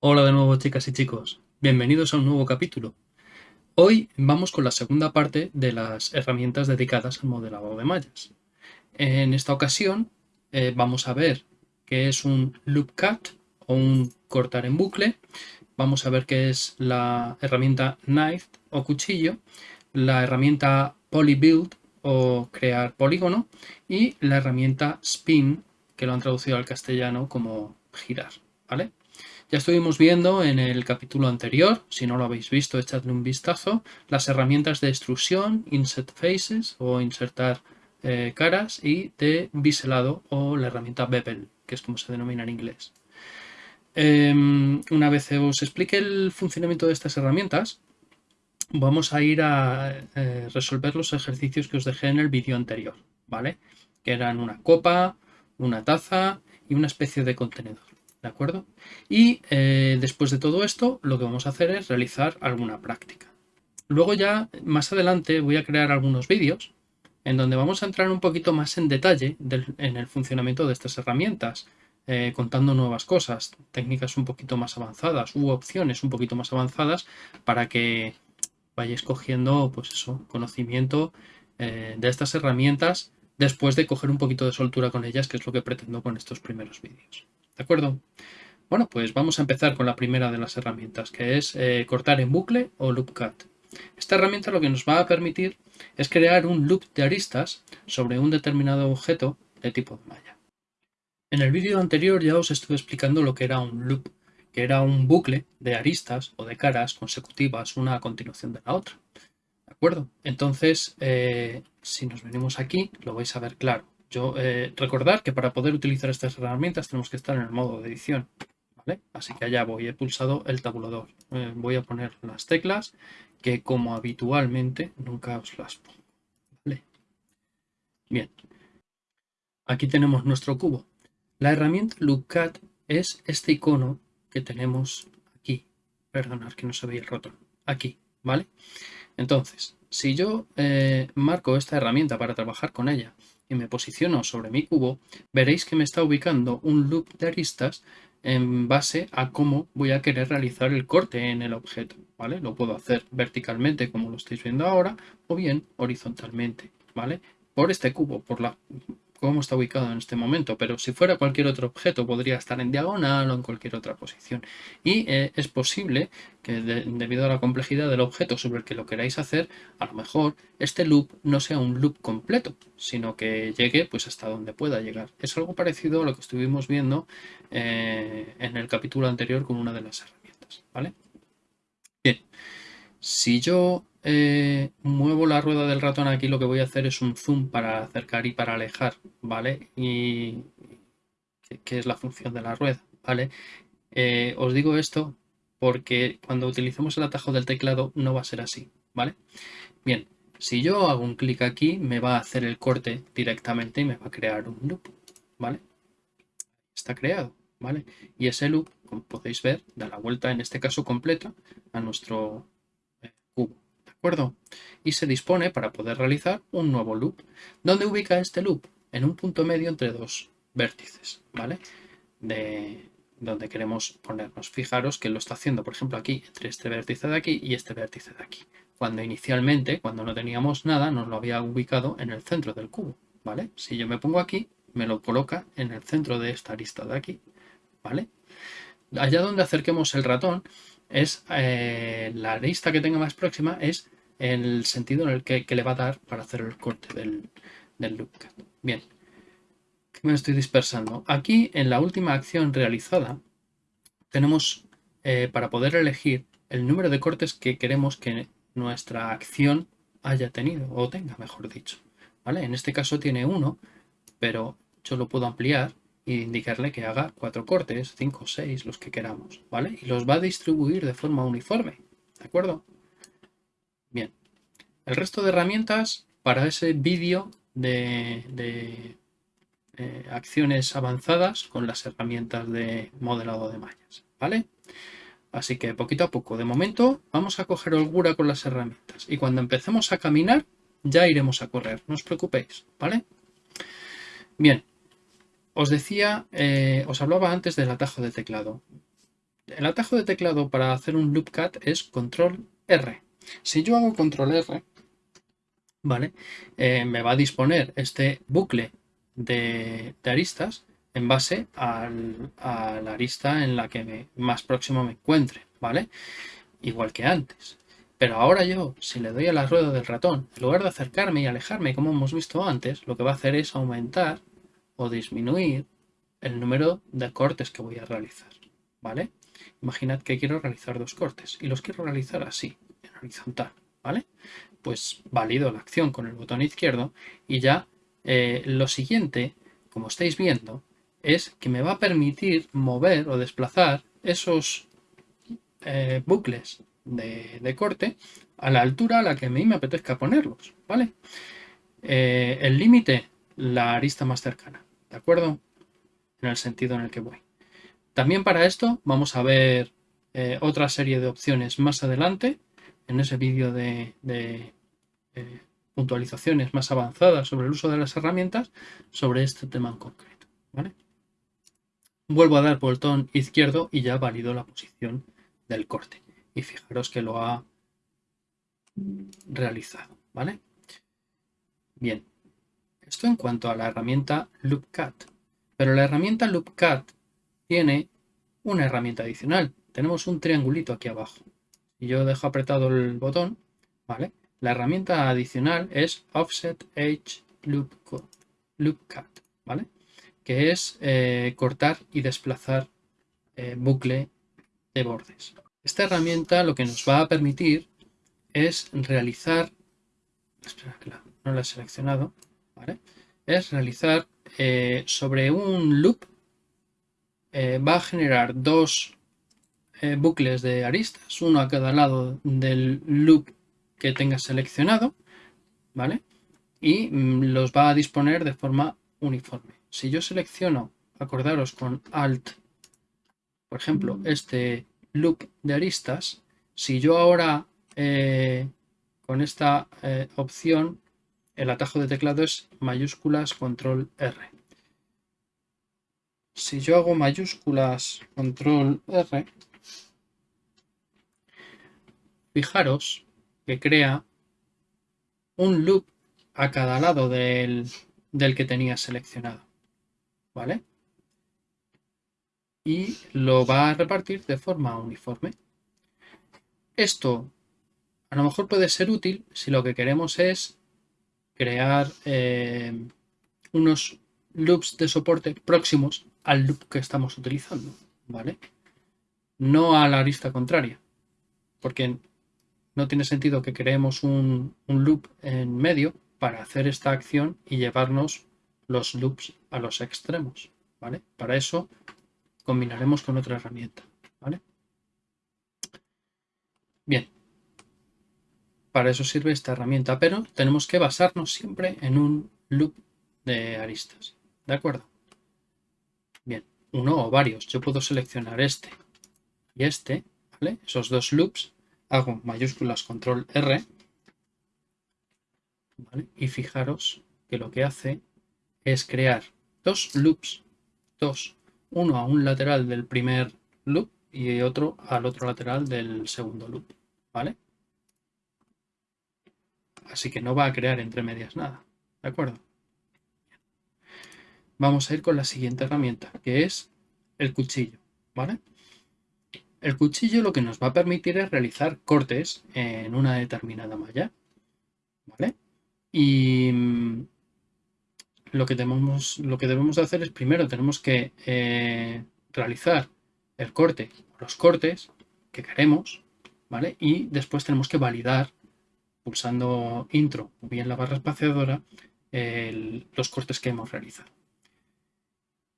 Hola de nuevo chicas y chicos, bienvenidos a un nuevo capítulo. Hoy vamos con la segunda parte de las herramientas dedicadas al modelado de mallas. En esta ocasión eh, vamos a ver qué es un loop cut o un cortar en bucle, vamos a ver qué es la herramienta knife o cuchillo, la herramienta polybuild o crear polígono y la herramienta spin que lo han traducido al castellano como girar, ¿vale? Ya estuvimos viendo en el capítulo anterior, si no lo habéis visto, echadle un vistazo, las herramientas de extrusión, insert faces o insertar eh, caras y de biselado o la herramienta bevel, que es como se denomina en inglés. Em, una vez os explique el funcionamiento de estas herramientas, vamos a ir a eh, resolver los ejercicios que os dejé en el vídeo anterior, ¿vale? Que eran una copa, una taza y una especie de contenedor. ¿de acuerdo? Y eh, después de todo esto, lo que vamos a hacer es realizar alguna práctica. Luego ya, más adelante, voy a crear algunos vídeos en donde vamos a entrar un poquito más en detalle en el funcionamiento de estas herramientas, eh, contando nuevas cosas, técnicas un poquito más avanzadas u opciones un poquito más avanzadas para que vayáis cogiendo pues eso, conocimiento eh, de estas herramientas después de coger un poquito de soltura con ellas, que es lo que pretendo con estos primeros vídeos. ¿De acuerdo? Bueno, pues vamos a empezar con la primera de las herramientas, que es eh, cortar en bucle o loop cut. Esta herramienta lo que nos va a permitir es crear un loop de aristas sobre un determinado objeto de tipo de malla. En el vídeo anterior ya os estuve explicando lo que era un loop, que era un bucle de aristas o de caras consecutivas una a continuación de la otra. ¿De acuerdo? Entonces, eh, si nos venimos aquí, lo vais a ver claro. Yo, eh, recordar que para poder utilizar estas herramientas tenemos que estar en el modo de edición. Así que allá voy, he pulsado el tabulador. Eh, voy a poner las teclas que como habitualmente nunca os las pongo. Bien, aquí tenemos nuestro cubo. La herramienta LoopCut es este icono que tenemos aquí. Perdonad que no se veía el. Aquí, ¿vale? Entonces, si yo eh, marco esta herramienta para trabajar con ella y me posiciono sobre mi cubo, veréis que me está ubicando un loop de aristas en base a cómo voy a querer realizar el corte en el objeto, ¿vale? Lo puedo hacer verticalmente como lo estáis viendo ahora o bien horizontalmente, ¿vale? Por este cubo, por la cómo está ubicado en este momento, pero si fuera cualquier otro objeto podría estar en diagonal o en cualquier otra posición. Y eh, es posible que debido a la complejidad del objeto sobre el que lo queráis hacer, a lo mejor este loop no sea un loop completo, sino que llegue pues hasta donde pueda llegar. Es algo parecido a lo que estuvimos viendo eh, en el capítulo anterior con una de las herramientas. ¿vale? Bien, si yo eh, muevo la rueda del ratón aquí, lo que voy a hacer es un zoom para acercar y para alejar, ¿vale? Y que es la función de la rueda, ¿vale? Eh, os digo esto porque cuando utilicemos el atajo del teclado no va a ser así, ¿vale? Bien, si yo hago un clic aquí, me va a hacer el corte directamente y me va a crear un loop, ¿vale? Está creado, ¿vale? Y ese loop, como podéis ver, da la vuelta, en este caso completa, a nuestro acuerdo? Y se dispone para poder realizar un nuevo loop. ¿Dónde ubica este loop? En un punto medio entre dos vértices, ¿vale? De donde queremos ponernos. Fijaros que lo está haciendo, por ejemplo, aquí, entre este vértice de aquí y este vértice de aquí. Cuando inicialmente, cuando no teníamos nada, nos lo había ubicado en el centro del cubo, ¿vale? Si yo me pongo aquí, me lo coloca en el centro de esta arista de aquí, ¿vale? Allá donde acerquemos el ratón, es eh, la arista que tenga más próxima es el sentido en el que, le va a dar para hacer el corte del, del. Bien, me estoy dispersando. Aquí en la última acción realizada tenemos eh, para poder elegir el número de cortes que queremos que nuestra acción haya tenido o tenga, mejor dicho. ¿Vale? En este caso tiene uno, pero yo lo puedo ampliar y indicarle que haga cuatro cortes, cinco o seis, los que queramos, ¿vale? Y los va a distribuir de forma uniforme, ¿de acuerdo? Bien, el resto de herramientas para ese vídeo de, eh, acciones avanzadas con las herramientas de modelado de mallas, ¿vale? Así que poquito a poco, de momento vamos a coger holgura con las herramientas y cuando empecemos a caminar ya iremos a correr, no os preocupéis, ¿vale? Bien, os decía, eh, os hablaba antes del atajo de teclado. El atajo de teclado para hacer un loop cut es control R. Si yo hago control R, ¿vale? Eh, me va a disponer este bucle de, aristas en base a la arista en la que más próximo me encuentre, ¿vale? Igual que antes. Pero ahora yo, si le doy a la rueda del ratón, en lugar de acercarme y alejarme como hemos visto antes, lo que va a hacer es aumentar o disminuir el número de cortes que voy a realizar. ¿Vale? Imaginad que quiero realizar dos cortes y los quiero realizar así, en horizontal. ¿Vale? Pues valido la acción con el botón izquierdo y ya eh, lo siguiente, como estáis viendo, es que me va a permitir mover o desplazar esos eh, bucles de, corte a la altura a la que a mí me apetezca ponerlos, ¿vale? Eh, el límite, la arista más cercana, ¿de acuerdo? En el sentido en el que voy. También para esto vamos a ver eh, otra serie de opciones más adelante, en ese vídeo de, eh, puntualizaciones más avanzadas sobre el uso de las herramientas, sobre este tema en concreto. Vuelvo a dar botón izquierdo y ya valido la posición del corte y fijaros que lo ha realizado, ¿vale? Bien, esto en cuanto a la herramienta LoopCut. Pero la herramienta LoopCut tiene una herramienta adicional. Tenemos un triangulito aquí abajo. Y yo dejo apretado el botón, ¿vale? La herramienta adicional es Offset Edge LoopCut, ¿vale? Que es eh, cortar y desplazar eh, bucle de bordes. Esta herramienta lo que nos va a permitir es realizar, espera no la he seleccionado, es realizar eh, sobre un loop, eh, va a generar dos eh, bucles de aristas, uno a cada lado del loop que tenga seleccionado, ¿vale? Y mm, los va a disponer de forma uniforme. Si yo selecciono, acordaros con Alt, por ejemplo, este loop de aristas, si yo ahora eh, con esta eh, opción, el atajo de teclado es mayúsculas control R. Si yo hago mayúsculas control R, fijaros que crea un loop a cada lado del, del que tenía seleccionado. ¿Vale? y lo va a repartir de forma uniforme. Esto a lo mejor puede ser útil si lo que queremos es crear eh, unos loops de soporte próximos al loop que estamos utilizando, ¿vale? No a la arista contraria, porque no tiene sentido que creemos un, un loop en medio para hacer esta acción y llevarnos los loops a los extremos, ¿vale? Para eso combinaremos con otra herramienta. ¿vale? Bien, para eso sirve esta herramienta, pero tenemos que basarnos siempre en un loop de aristas. ¿De acuerdo? Bien, uno o varios. Yo puedo seleccionar este y este, ¿vale? Esos dos loops. Hago mayúsculas control R. ¿vale? Y fijaros que lo que hace es crear dos loops, dos uno a un lateral del primer loop y otro al otro lateral del segundo loop, ¿vale? Así que no va a crear entre medias nada, ¿de acuerdo? Vamos a ir con la siguiente herramienta, que es el cuchillo, ¿vale? El cuchillo lo que nos va a permitir es realizar cortes en una determinada malla, ¿vale? Y mm, lo que, debemos, hacer es primero tenemos que eh, realizar el corte, los cortes que queremos, ¿vale? Y después tenemos que validar pulsando intro o bien la barra espaciadora los cortes que hemos realizado.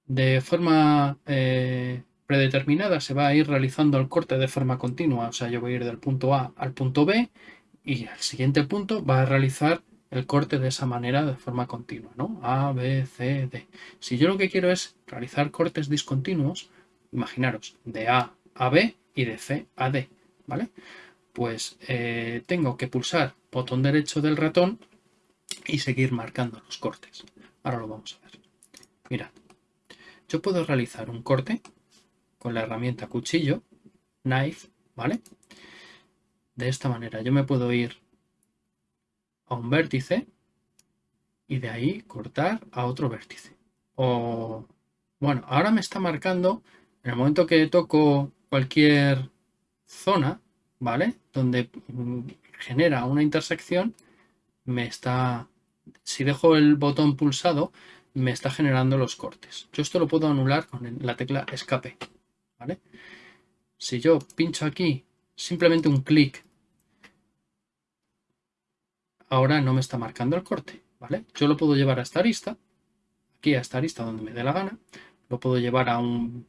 De forma eh, predeterminada se va a ir realizando el corte de forma continua, o sea, yo voy a ir del punto A al punto B y al siguiente punto va a realizar el corte de esa manera de forma continua, ¿no? A, B, C, D. Si yo lo que quiero es realizar cortes discontinuos, imaginaros, de A a B y de C a D, ¿vale? Pues eh, tengo que pulsar botón derecho del ratón y seguir marcando los cortes. Ahora lo vamos a ver. Mirad, yo puedo realizar un corte con la herramienta cuchillo, knife, ¿vale? De esta manera yo me puedo ir a un vértice y de ahí cortar a otro vértice. O, bueno, ahora me está marcando, en el momento que toco cualquier zona, ¿vale? Donde mm, genera una intersección, me está, si dejo el botón pulsado, me está generando los cortes. Yo esto lo puedo anular con la tecla escape, ¿vale? Si yo pincho aquí, simplemente un clic, ahora no me está marcando el corte, ¿vale? Yo lo puedo llevar a esta arista, aquí a esta arista donde me dé la gana, lo puedo llevar a un,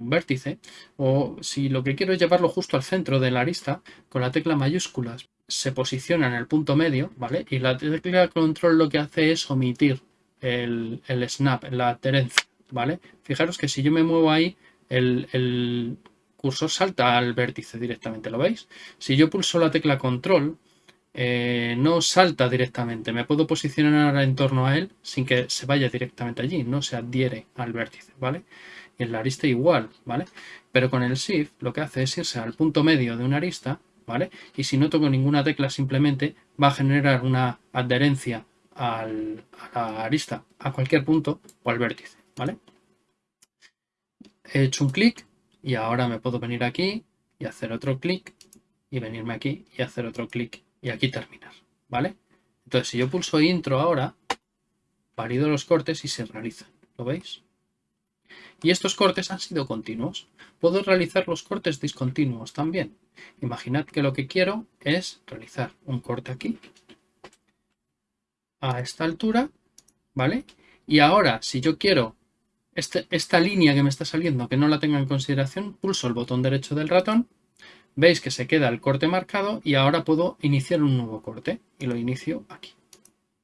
un vértice, o si lo que quiero es llevarlo justo al centro de la arista, con la tecla mayúsculas se posiciona en el punto medio, ¿vale? Y la tecla control lo que hace es omitir el, snap, la adherencia, ¿vale? Fijaros que si yo me muevo ahí, el, cursor salta al vértice directamente, ¿lo veis? Si yo pulso la tecla control, eh, no salta directamente, me puedo posicionar en torno a él sin que se vaya directamente allí, no se adhiere al vértice, ¿vale? Y en la arista igual, ¿vale? Pero con el Shift lo que hace es irse al punto medio de una arista, ¿vale? Y si no toco ninguna tecla simplemente va a generar una adherencia a la arista, a cualquier punto o al vértice, ¿vale? He hecho un clic y ahora me puedo venir aquí y hacer otro clic y venirme aquí y hacer otro clic y aquí terminar, ¿vale? Entonces, si yo pulso intro ahora, valido los cortes y se realizan, ¿lo veis? Y estos cortes han sido continuos. Puedo realizar los cortes discontinuos también. Imaginad que lo que quiero es realizar un corte aquí a esta altura, ¿vale? Y ahora, si yo quiero este, esta línea que me está saliendo, que no la tenga en consideración, pulso el botón derecho del ratón, veis que se queda el corte marcado y ahora puedo iniciar un nuevo corte y lo inicio aquí,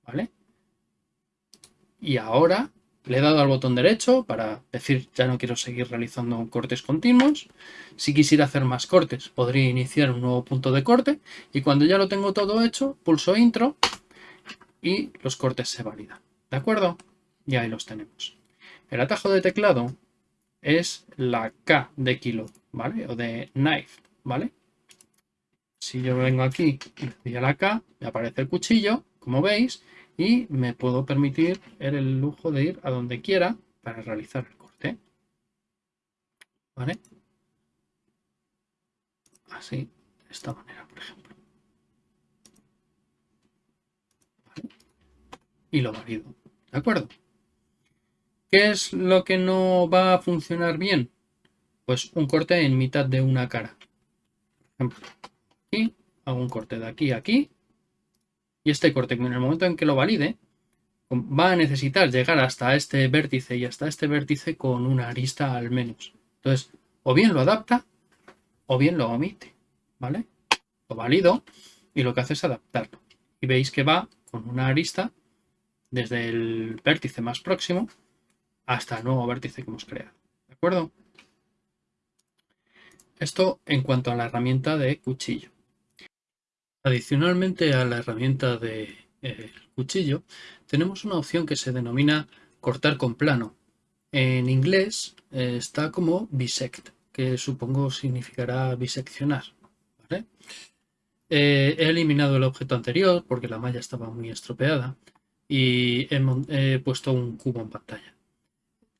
¿vale? Y ahora le he dado al botón derecho para decir ya no quiero seguir realizando cortes continuos. Si quisiera hacer más cortes, podría iniciar un nuevo punto de corte y cuando ya lo tengo todo hecho, pulso intro y los cortes se validan. ¿De acuerdo? Y ahí los tenemos. El atajo de teclado es la K de kilo, ¿vale? O de knife, ¿vale? Si yo vengo aquí y le doy a la K, me aparece el cuchillo, como veis, y me puedo permitir el lujo de ir a donde quiera para realizar el corte. ¿Vale? Así, de esta manera, por ejemplo. y lo valido. ¿De acuerdo? ¿Qué es lo que no va a funcionar bien? Pues un corte en mitad de una cara. Por ejemplo, aquí hago un corte de aquí a aquí. Y este corte, en el momento en que lo valide, va a necesitar llegar hasta este vértice y hasta este vértice con una arista al menos. Entonces, o bien lo adapta o bien lo omite. ¿Vale? Lo valido y lo que hace es adaptarlo. Y veis que va con una arista desde el vértice más próximo hasta el nuevo vértice que hemos creado. ¿De acuerdo? Esto en cuanto a la herramienta de cuchillo. Adicionalmente a la herramienta de eh, cuchillo, tenemos una opción que se denomina cortar con plano. En inglés eh, está como bisect, que supongo significará biseccionar. Eh, he eliminado el objeto anterior porque la malla estaba muy estropeada y he, puesto un cubo en pantalla.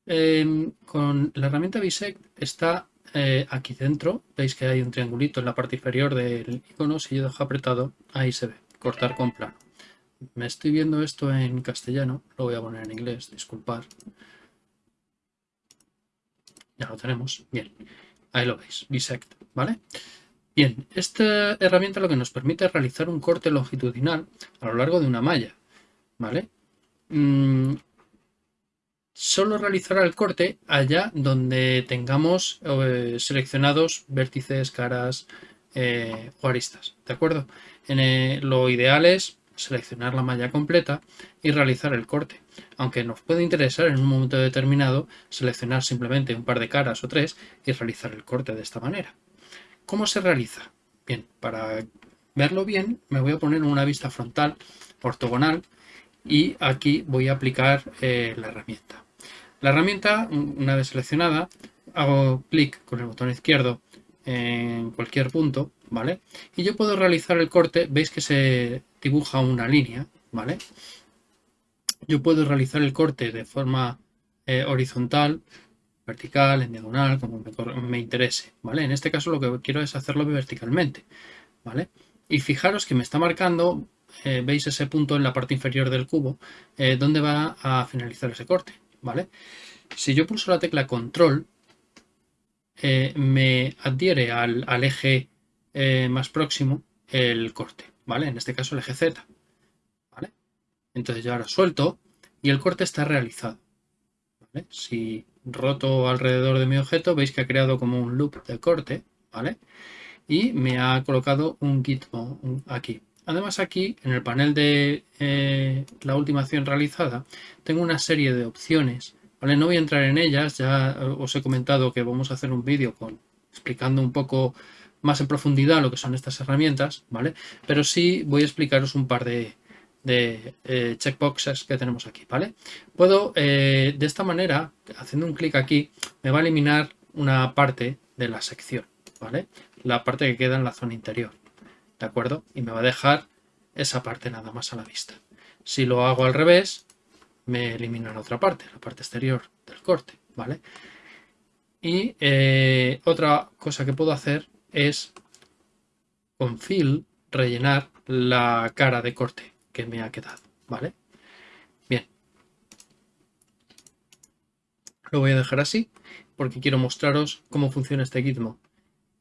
Em, con la herramienta Bisect está eh, aquí dentro, veis que hay un triangulito en la parte inferior del icono, si yo dejo apretado, ahí se ve, cortar con plano. Me estoy viendo esto en castellano, lo voy a poner en inglés, disculpar. Ya lo tenemos, bien, ahí lo veis, Bisect, ¿vale? Bien, esta herramienta lo que nos permite es realizar un corte longitudinal a lo largo de una malla. ¿vale? Mm, solo realizará el corte allá donde tengamos eh, seleccionados vértices, caras eh, o aristas, ¿de acuerdo? En, eh, lo ideal es seleccionar la malla completa y realizar el corte. Aunque nos puede interesar en un momento determinado seleccionar simplemente un par de caras o tres y realizar el corte de esta manera. ¿Cómo se realiza? Bien, para verlo bien me voy a poner una vista frontal ortogonal y aquí voy a aplicar eh, la herramienta. La herramienta, una vez seleccionada, hago clic con el botón izquierdo en cualquier punto, ¿vale? Y yo puedo realizar el corte, veis que se dibuja una línea, ¿vale? Yo puedo realizar el corte de forma eh, horizontal, vertical, en diagonal, como me, interese, ¿vale? En este caso lo que quiero es hacerlo verticalmente, ¿vale? Y fijaros que me está marcando, eh, veis ese punto en la parte inferior del cubo, eh, donde va a finalizar ese corte, Si yo pulso la tecla control, me adhiere al, eje más próximo el corte, ¿vale? En este caso el eje Z. Entonces yo ahora suelto y el corte está realizado. Si roto alrededor de mi objeto, veis que ha creado como un loop de corte, ¿vale? Y me ha colocado un gitmo aquí. Además aquí, en el panel de eh, la última acción realizada, tengo una serie de opciones, ¿vale? No voy a entrar en ellas, ya eh, os he comentado que vamos a hacer un vídeo explicando un poco más en profundidad lo que son estas herramientas, ¿vale? Pero sí voy a explicaros un par de, eh, checkboxes que tenemos aquí, ¿vale? Puedo, de esta manera, haciendo un clic aquí, me va a eliminar una parte de la sección, ¿vale? La parte que queda en la zona interior, ¿de acuerdo? Y me va a dejar esa parte nada más a la vista. Si lo hago al revés, me elimina la otra parte, la parte exterior del corte, ¿vale? Y eh, otra cosa que puedo hacer es con fill rellenar la cara de corte que me ha quedado, ¿vale? Bien. Lo voy a dejar así porque quiero mostraros cómo funciona este gizmo.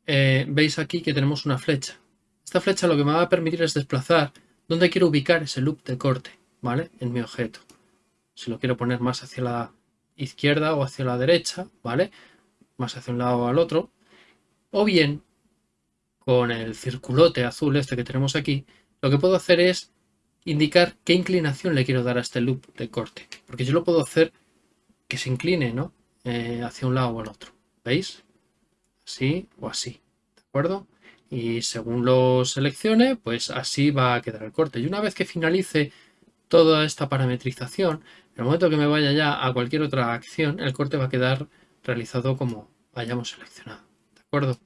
Eh, veis aquí que tenemos una flecha. Esta flecha lo que me va a permitir es desplazar dónde quiero ubicar ese loop de corte, ¿vale? En mi objeto. Si lo quiero poner más hacia la izquierda o hacia la derecha, ¿vale? Más hacia un lado o al otro. O bien, con el circulote azul este que tenemos aquí, lo que puedo hacer es indicar qué inclinación le quiero dar a este loop de corte. Porque yo lo puedo hacer que se incline, ¿no? Eh, hacia un lado o al otro. ¿Veis? Así o así. ¿De acuerdo? Y según lo seleccione, pues así va a quedar el corte. Y una vez que finalice toda esta parametrización, en el momento que me vaya ya a cualquier otra acción, el corte va a quedar realizado como hayamos seleccionado. ¿De acuerdo?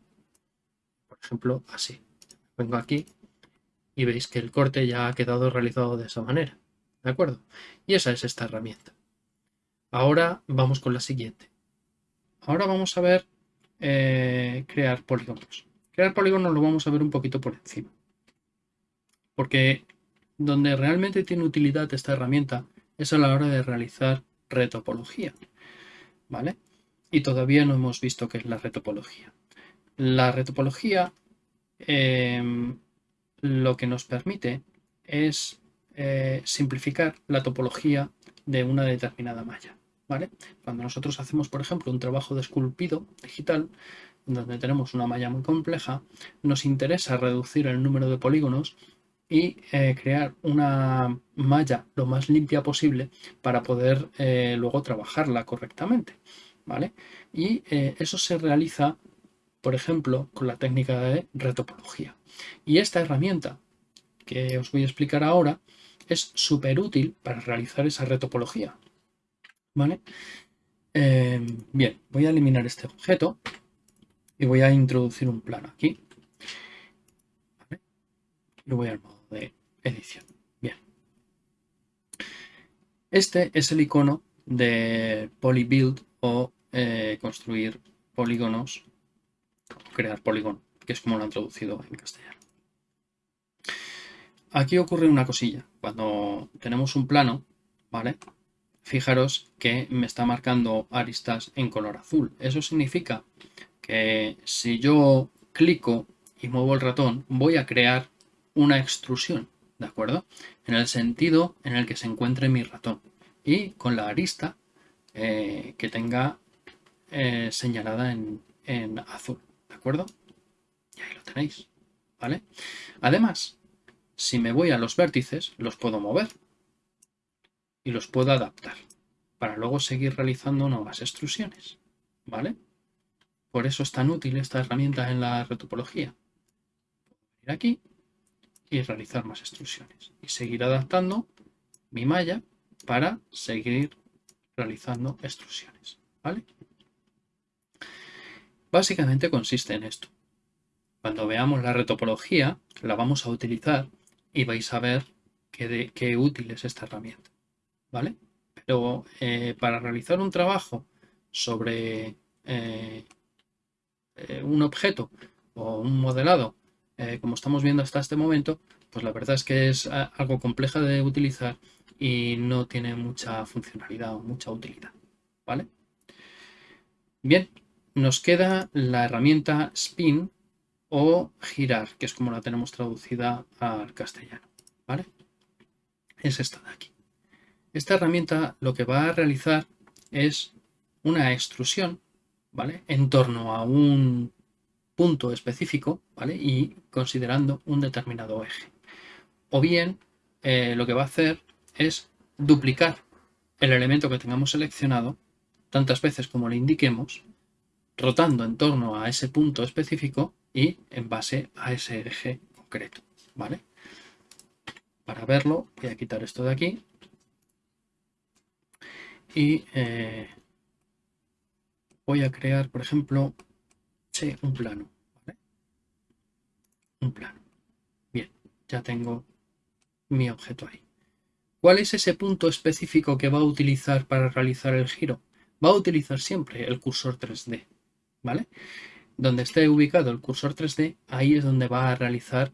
Por ejemplo, así. Vengo aquí y veis que el corte ya ha quedado realizado de esa manera. ¿De acuerdo? Y esa es esta herramienta. Ahora vamos con la siguiente. Ahora vamos a ver eh, crear polígonos. Crear polígonos lo vamos a ver un poquito por encima. Porque donde realmente tiene utilidad esta herramienta es a la hora de realizar retopología. ¿Vale? Y todavía no hemos visto qué es la retopología. La retopología eh, lo que nos permite es eh, simplificar la topología de una determinada malla. ¿vale? Cuando nosotros hacemos, por ejemplo, un trabajo de esculpido digital, donde tenemos una malla muy compleja, nos interesa reducir el número de polígonos y eh, crear una malla lo más limpia posible para poder eh, luego trabajarla correctamente. ¿vale? Y eso se realiza, por ejemplo, con la técnica de retopología. Y esta herramienta que os voy a explicar ahora es súper útil para realizar esa retopología. ¿Vale? Bien, voy a eliminar este objeto y voy a introducir un plano aquí. ¿Vale? Y voy al modo de edición. Bien. Este es el icono de polybuild o eh, construir polígonos, crear polígono que es como lo han traducido en castellano. Aquí ocurre una cosilla. Cuando tenemos un plano, ¿vale? Fijaros que me está marcando aristas en color azul. Eso significa que si yo clico y muevo el ratón, voy a crear una extrusión, ¿de acuerdo? En el sentido en el que se encuentre mi ratón. Y con la arista eh, que tenga eh, señalada en, en azul, ¿de acuerdo? Y ahí lo tenéis, ¿vale? Además, si me voy a los vértices, los puedo mover y los puedo adaptar para luego seguir realizando nuevas extrusiones, ¿vale? Por eso es tan útil esta herramienta en la retopología. Ir aquí y realizar más extrusiones. Y seguir adaptando mi malla para seguir realizando extrusiones. ¿vale? Básicamente consiste en esto. Cuando veamos la retopología, la vamos a utilizar y vais a ver qué, qué útil es esta herramienta. ¿Vale? Pero eh, para realizar un trabajo sobre eh, eh, un objeto o un modelado, como estamos viendo hasta este momento, pues la verdad es que es algo compleja de utilizar y no tiene mucha funcionalidad o mucha utilidad. ¿Vale? Bien, nos queda la herramienta spin o girar, que es como la tenemos traducida al castellano. ¿Vale? Es esta de aquí. Esta herramienta lo que va a realizar es una extrusión, ¿vale? En torno a un punto específico, ¿vale? Y considerando un determinado eje. O bien, eh, lo que va a hacer es duplicar el elemento que tengamos seleccionado tantas veces como le indiquemos, rotando en torno a ese punto específico y en base a ese eje concreto, ¿vale? Para verlo voy a quitar esto de aquí y eh, voy a crear, por ejemplo, un plano. Un plano. Bien, ya tengo mi objeto ahí. ¿Cuál es ese punto específico que va a utilizar para realizar el giro? Va a utilizar siempre el cursor 3D, ¿vale? Donde esté ubicado el cursor 3D, ahí es donde va a realizar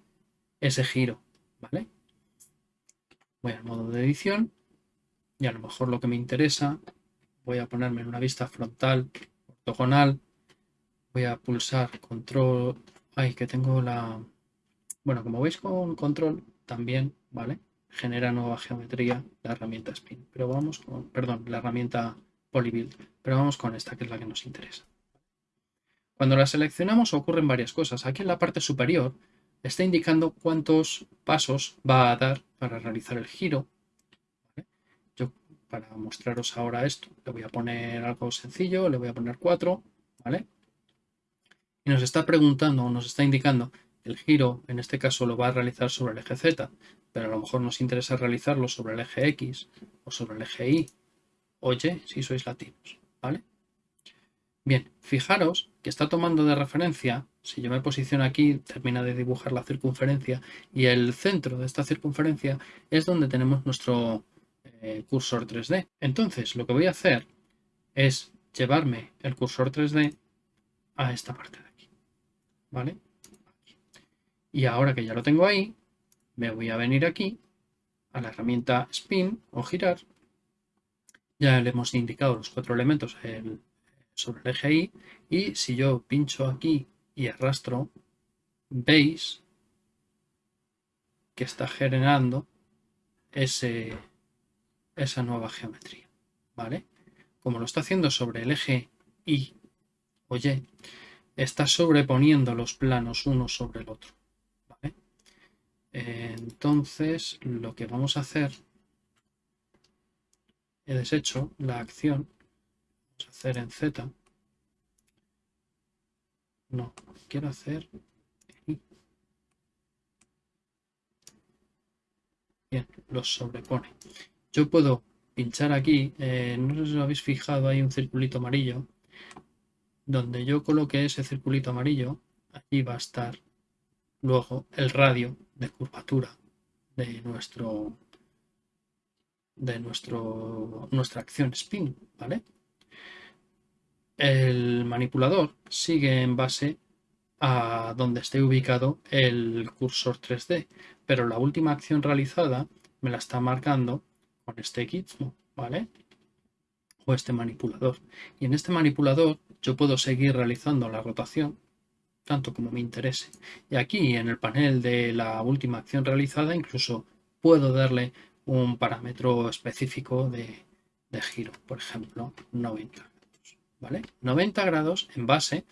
ese giro, ¿vale? Voy al modo de edición y a lo mejor lo que me interesa, voy a ponerme en una vista frontal, ortogonal, voy a pulsar control, ay que tengo la, bueno como veis con control también, ¿vale? Genera nueva geometría la herramienta spin, pero vamos con, perdón, la herramienta polybuild, pero vamos con esta que es la que nos interesa. Cuando la seleccionamos ocurren varias cosas. Aquí en la parte superior está indicando cuántos pasos va a dar para realizar el giro para mostraros ahora esto, le voy a poner algo sencillo, le voy a poner 4, ¿vale? Y nos está preguntando o nos está indicando el giro, en este caso, lo va a realizar sobre el eje Z, pero a lo mejor nos interesa realizarlo sobre el eje X o sobre el eje Y o Y si sois latinos, ¿vale? Bien, fijaros que está tomando de referencia, si yo me posiciono aquí, termina de dibujar la circunferencia y el centro de esta circunferencia es donde tenemos nuestro eh, cursor 3D. Entonces lo que voy a hacer es llevarme el cursor 3D a esta parte de aquí. ¿Vale? Y ahora que ya lo tengo ahí, me voy a venir aquí a la herramienta Spin o Girar. Ya le hemos indicado los cuatro elementos sobre el eje Y. Y si yo pincho aquí y arrastro, veis que está generando ese, esa nueva geometría, ¿vale? Como lo está haciendo sobre el eje Y o Y, está sobreponiendo los planos uno sobre el otro, ¿vale? Entonces, lo que vamos a hacer, he deshecho la acción, vamos a hacer en Z, no, quiero hacer Bien, los sobrepone. Yo puedo pinchar aquí, eh, no sé si os habéis fijado, hay un circulito amarillo. Donde yo coloque ese circulito amarillo, allí va a estar luego el radio de curvatura de nuestro de nuestro, nuestra acción spin, ¿vale? El manipulador sigue en base a donde esté ubicado el cursor 3D, pero la última acción realizada me la está marcando con este gizmo, ¿vale? O este manipulador. Y en este manipulador yo puedo seguir realizando la rotación tanto como me interese. Y aquí en el panel de la última acción realizada incluso puedo darle un parámetro específico de, giro, por ejemplo 90 grados, ¿vale? 90 grados en base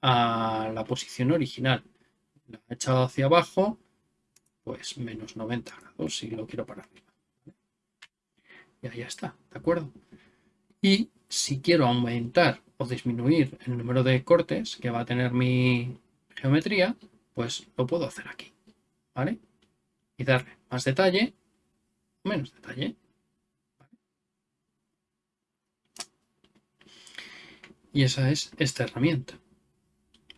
a la posición original. La he echado hacia abajo, pues menos 90 grados si lo quiero para arriba y ahí está, ¿de acuerdo? Y si quiero aumentar o disminuir el número de cortes que va a tener mi geometría, pues lo puedo hacer aquí, ¿vale? y darle más detalle menos detalle. Y esa es esta herramienta.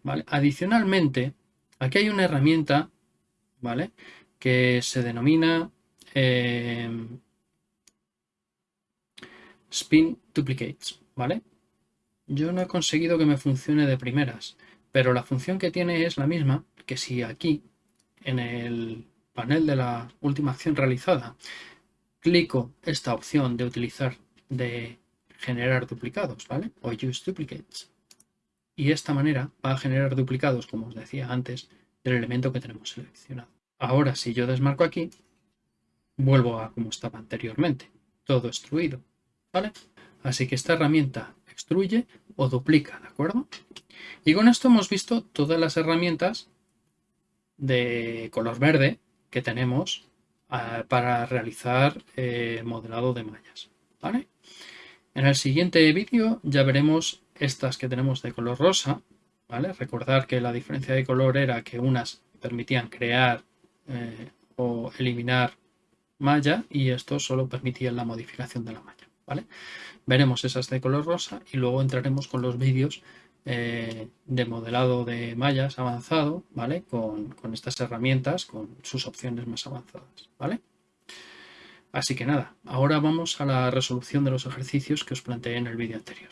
¿vale? Adicionalmente, aquí hay una herramienta ¿vale? que se denomina eh, Spin Duplicates. ¿vale? Yo no he conseguido que me funcione de primeras, pero la función que tiene es la misma que si aquí, en el panel de la última acción realizada, clico esta opción de utilizar, de generar duplicados, ¿vale? O use duplicates. Y de esta manera va a generar duplicados, como os decía antes, del elemento que tenemos seleccionado. Ahora, si yo desmarco aquí, vuelvo a como estaba anteriormente, todo extruido, Así que esta herramienta extruye o duplica, ¿de acuerdo? Y con esto hemos visto todas las herramientas de color verde que tenemos eh, para realizar eh, modelado de mallas. En el siguiente vídeo ya veremos estas que tenemos de color rosa, ¿vale? Recordar que la diferencia de color era que unas permitían crear eh, o eliminar malla y estos solo permitían la modificación de la malla, ¿vale? Veremos esas de color rosa y luego entraremos con los vídeos eh, de modelado de mallas avanzado, ¿vale? Con, con estas herramientas, con sus opciones más avanzadas, ¿vale? Así que nada, ahora vamos a la resolución de los ejercicios que os planteé en el vídeo anterior.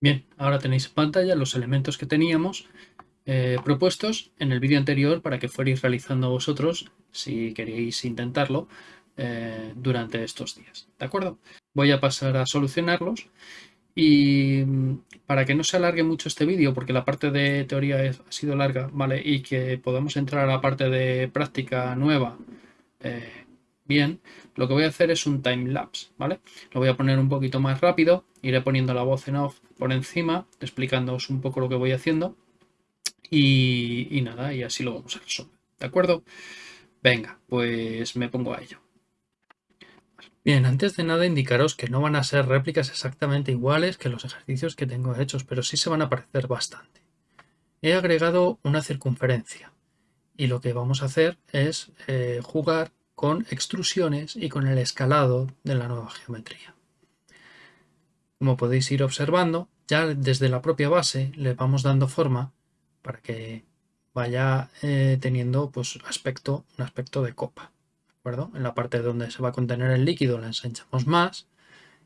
Bien, ahora tenéis en pantalla los elementos que teníamos eh, propuestos en el vídeo anterior para que fuerais realizando vosotros si queréis intentarlo eh, durante estos días. ¿De acuerdo? Voy a pasar a solucionarlos y mm, para que no se alargue mucho este vídeo, porque la parte de teoría ha sido larga, ¿vale? Y que podamos entrar a la parte de práctica nueva eh, bien, lo que voy a hacer es un time lapse, ¿vale? Lo voy a poner un poquito más rápido, iré poniendo la voz en off por encima, explicándoos un poco lo que voy haciendo. Y, nada, y así lo vamos a resolver, ¿de acuerdo? Venga, pues me pongo a ello. Bien, antes de nada indicaros que no van a ser réplicas exactamente iguales que los ejercicios que tengo hechos, pero sí se van a parecer bastante. He agregado una circunferencia y lo que vamos a hacer es eh, jugar con extrusiones y con el escalado de la nueva geometría. Como podéis ir observando, ya desde la propia base le vamos dando forma para que vaya eh, teniendo pues, aspecto, un aspecto de copa. En la parte donde se va a contener el líquido la ensanchamos más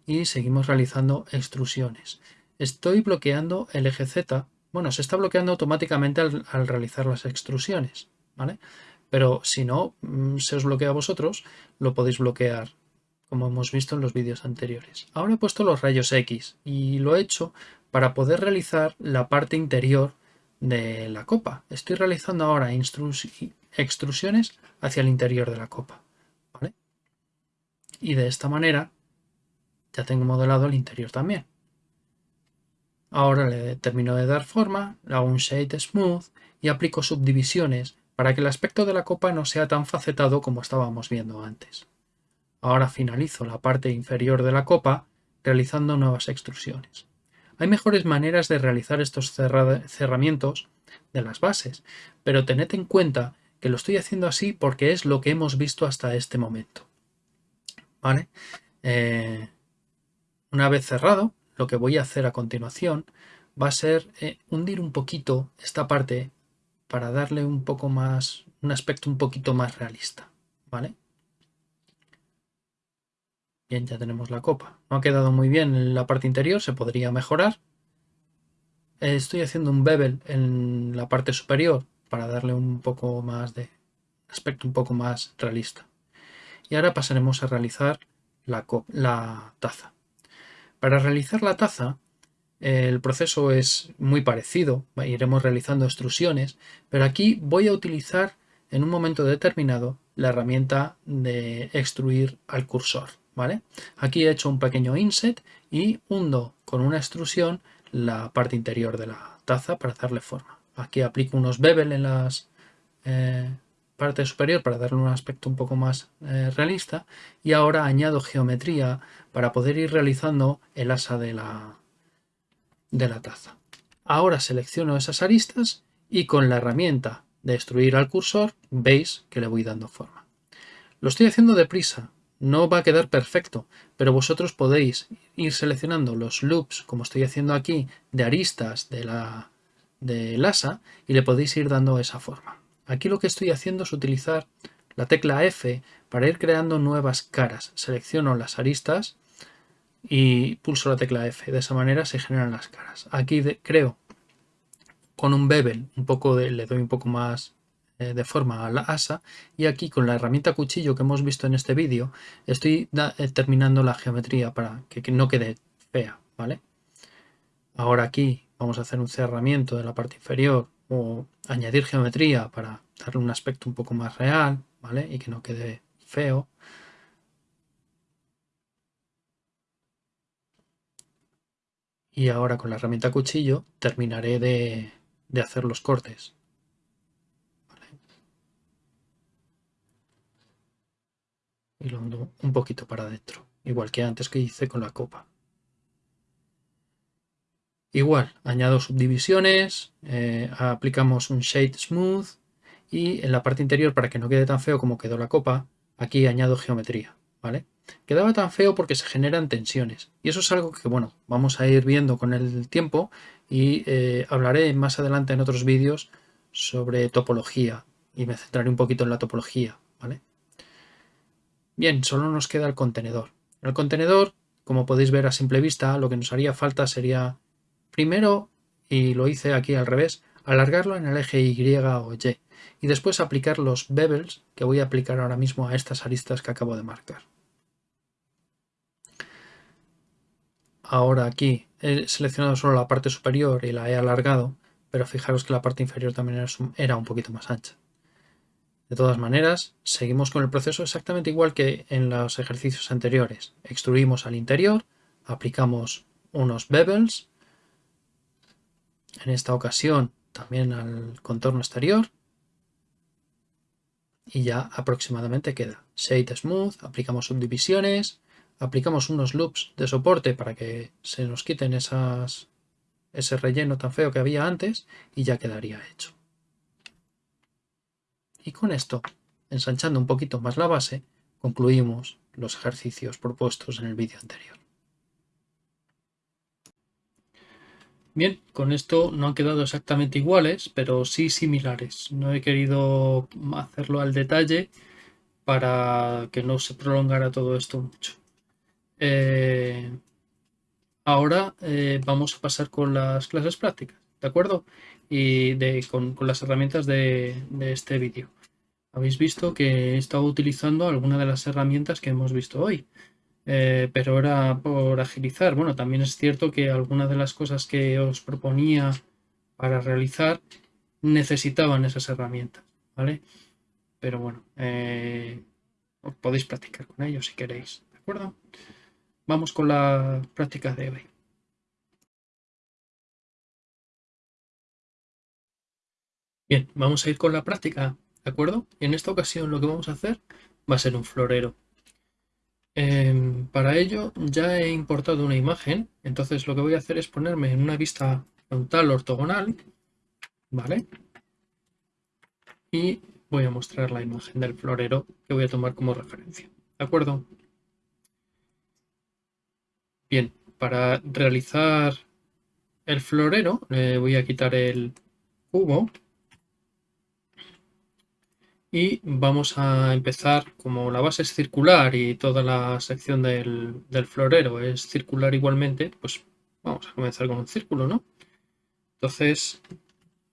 y seguimos realizando extrusiones. Estoy bloqueando el eje Z. Bueno, se está bloqueando automáticamente al, realizar las extrusiones, ¿vale? Pero si no mm, se os bloquea a vosotros, lo podéis bloquear como hemos visto en los vídeos anteriores. Ahora he puesto los rayos X y lo he hecho para poder realizar la parte interior de la copa. Estoy realizando ahora extrusiones hacia el interior de la copa y de esta manera ya tengo modelado el interior también. Ahora le termino de dar forma, le hago un Shade Smooth y aplico subdivisiones para que el aspecto de la copa no sea tan facetado como estábamos viendo antes. Ahora finalizo la parte inferior de la copa realizando nuevas extrusiones. Hay mejores maneras de realizar estos cerramientos de las bases, pero tened en cuenta que lo estoy haciendo así porque es lo que hemos visto hasta este momento. ¿vale? Eh, una vez cerrado, lo que voy a hacer a continuación va a ser eh, hundir un poquito esta parte para darle un poco más, un aspecto un poquito más realista, ¿vale? Bien, ya tenemos la copa. No ha quedado muy bien en la parte interior, se podría mejorar. Estoy haciendo un bevel en la parte superior para darle un poco más de aspecto un poco más realista. Y ahora pasaremos a realizar la, taza. Para realizar la taza, el proceso es muy parecido, iremos realizando extrusiones, pero aquí voy a utilizar en un momento determinado la herramienta de extruir al cursor. ¿Vale? Aquí he hecho un pequeño inset y hundo con una extrusión la parte interior de la taza para darle forma. Aquí aplico unos bevel en las eh, parte superior para darle un aspecto un poco más eh, realista y ahora añado geometría para poder ir realizando el asa de la, de la taza. Ahora selecciono esas aristas y con la herramienta de extruir al cursor veis que le voy dando forma. Lo estoy haciendo deprisa, no va a quedar perfecto, pero vosotros podéis ir seleccionando los loops, como estoy haciendo aquí, de aristas de la del asa y le podéis ir dando esa forma. Aquí lo que estoy haciendo es utilizar la tecla F para ir creando nuevas caras. Selecciono las aristas y pulso la tecla F. De esa manera se generan las caras. Aquí creo con un bevel, un poco de, le doy un poco más de forma a la asa y aquí con la herramienta cuchillo que hemos visto en este vídeo estoy eh, terminando la geometría para que, no quede fea, ¿vale? Ahora aquí vamos a hacer un cerramiento de la parte inferior o añadir geometría para darle un aspecto un poco más real, ¿vale? Y que no quede feo. Y ahora con la herramienta cuchillo terminaré de, de hacer los cortes. Y lo ando un poquito para adentro, igual que antes que hice con la copa. Igual, añado subdivisiones, eh, aplicamos un Shade Smooth y en la parte interior, para que no quede tan feo como quedó la copa, aquí añado geometría, ¿vale? Quedaba tan feo porque se generan tensiones. Y eso es algo que, bueno, vamos a ir viendo con el tiempo y eh, hablaré más adelante en otros vídeos sobre topología y me centraré un poquito en la topología, ¿vale? Bien, solo nos queda el contenedor. El contenedor, como podéis ver a simple vista, lo que nos haría falta sería primero, y lo hice aquí al revés, alargarlo en el eje Y o Y y después aplicar los bevels que voy a aplicar ahora mismo a estas aristas que acabo de marcar. Ahora aquí he seleccionado solo la parte superior y la he alargado, pero fijaros que la parte inferior también era un poquito más ancha. De todas maneras, seguimos con el proceso exactamente igual que en los ejercicios anteriores. Extruimos al interior, aplicamos unos bevels, en esta ocasión también al contorno exterior, y ya aproximadamente queda. Shade Smooth, aplicamos subdivisiones, aplicamos unos loops de soporte para que se nos quiten esas, ese relleno tan feo que había antes y ya quedaría hecho. Y con esto, ensanchando un poquito más la base, concluimos los ejercicios propuestos en el vídeo anterior. Bien, con esto no han quedado exactamente iguales, pero sí similares. No he querido hacerlo al detalle para que no se prolongara todo esto mucho. Eh, ahora eh, vamos a pasar con las clases prácticas, ¿de acuerdo? Y con, las herramientas de, de este vídeo. Habéis visto que he estado utilizando algunas de las herramientas que hemos visto hoy. Eh, pero era por agilizar. Bueno, también es cierto que algunas de las cosas que os proponía para realizar necesitaban esas herramientas, ¿vale? Pero bueno, eh, podéis practicar con ellos si queréis, ¿de acuerdo? Vamos con la práctica de hoy. Bien, vamos a ir con la práctica, ¿de acuerdo? En esta ocasión lo que vamos a hacer va a ser un florero. Em, para ello ya he importado una imagen, entonces lo que voy a hacer es ponerme en una vista frontal ortogonal, ¿vale? Y voy a mostrar la imagen del florero que voy a tomar como referencia, ¿de acuerdo? Bien, para realizar el florero le voy a quitar el cubo y vamos a empezar, como la base es circular y toda la sección del, florero es circular igualmente, pues vamos a comenzar con un círculo, ¿no? Entonces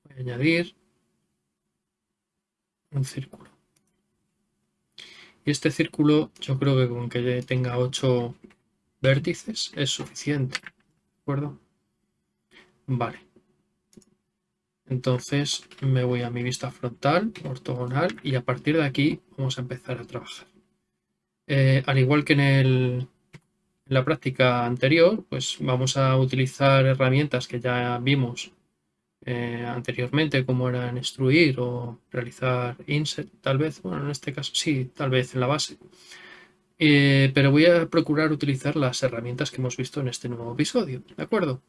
voy a añadir un círculo. Y este círculo yo creo que con que tenga 8 vértices es suficiente, ¿de acuerdo? Vale. Entonces me voy a mi vista frontal, ortogonal, y a partir de aquí vamos a empezar a trabajar. Eh, al igual que en, la práctica anterior, pues vamos a utilizar herramientas que ya vimos eh, anteriormente, como eran extruir o realizar insert, tal vez, bueno, en este caso sí, tal vez en la base. Eh, pero voy a procurar utilizar las herramientas que hemos visto en este nuevo episodio, ¿de acuerdo?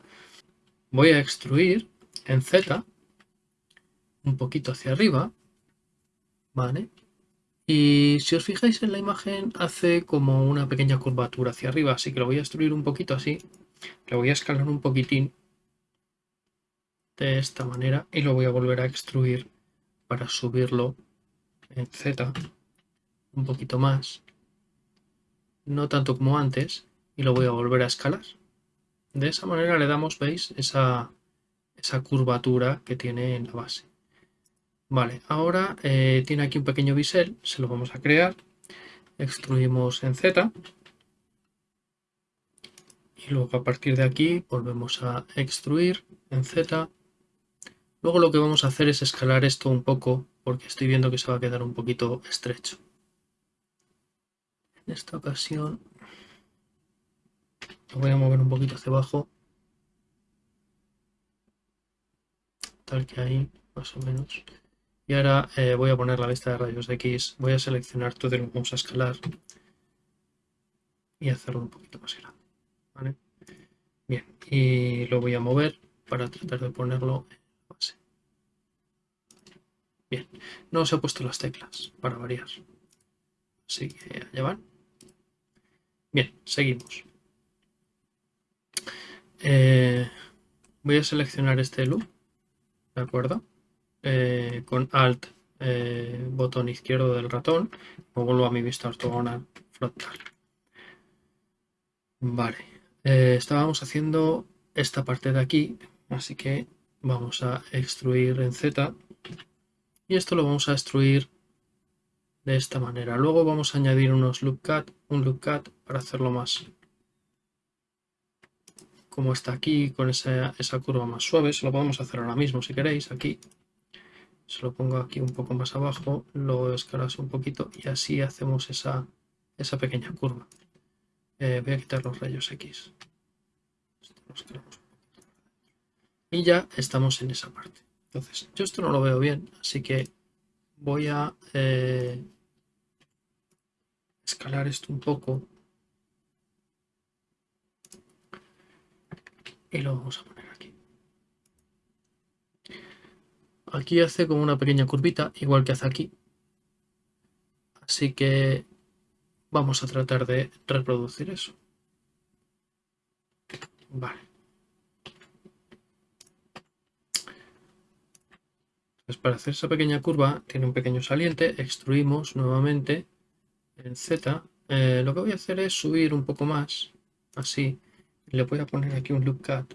Voy a extruir en Z un poquito hacia arriba, ¿vale? Y si os fijáis en la imagen hace como una pequeña curvatura hacia arriba, así que lo voy a extruir un poquito así, lo voy a escalar un poquitín de esta manera y lo voy a volver a extruir para subirlo en Z un poquito más, no tanto como antes, y lo voy a volver a escalar. De esa manera le damos, veis, esa, esa curvatura que tiene en la base. Vale, ahora eh, tiene aquí un pequeño bisel, se lo vamos a crear. Extruimos en Z. Y luego a partir de aquí volvemos a extruir en Z. Luego lo que vamos a hacer es escalar esto un poco porque estoy viendo que se va a quedar un poquito estrecho. En esta ocasión lo voy a mover un poquito hacia abajo. Tal que ahí, más o menos. Y ahora eh, voy a poner la lista de rayos X. Voy a seleccionar todo y lo vamos a escalar. Y hacerlo un poquito más grande. Bien, y lo voy a mover para tratar de ponerlo en base. Bien, no se ha puesto las teclas para variar. Así que allá van. Bien, seguimos. Eh, voy a seleccionar este loop, ¿de acuerdo? Eh, con Alt, eh, botón izquierdo del ratón, o vuelvo a mi vista ortogonal frontal. Vale, estábamos haciendo esta parte de aquí, así que vamos a extruir en Z y esto lo vamos a extruir de esta manera. Luego vamos a añadir unos loop cut, un loop cut para hacerlo más como está aquí, con esa, curva más suave. Se lo podemos hacer ahora mismo si queréis, aquí. Se lo pongo aquí un poco más abajo, lo escalas un poquito y así hacemos esa, esa pequeña curva. Eh, voy a quitar los rayos X. Y ya estamos en esa parte. Entonces, yo esto no lo veo bien, así que voy a eh, escalar esto un poco y lo vamos a poner aquí. Hace como una pequeña curvita, igual que hace aquí. Así que vamos a tratar de reproducir eso. Vale. Pues para hacer esa pequeña curva tiene un pequeño saliente, extruimos nuevamente en Z. Eh, lo que voy a hacer es subir un poco más, así, le voy a poner aquí un loop cut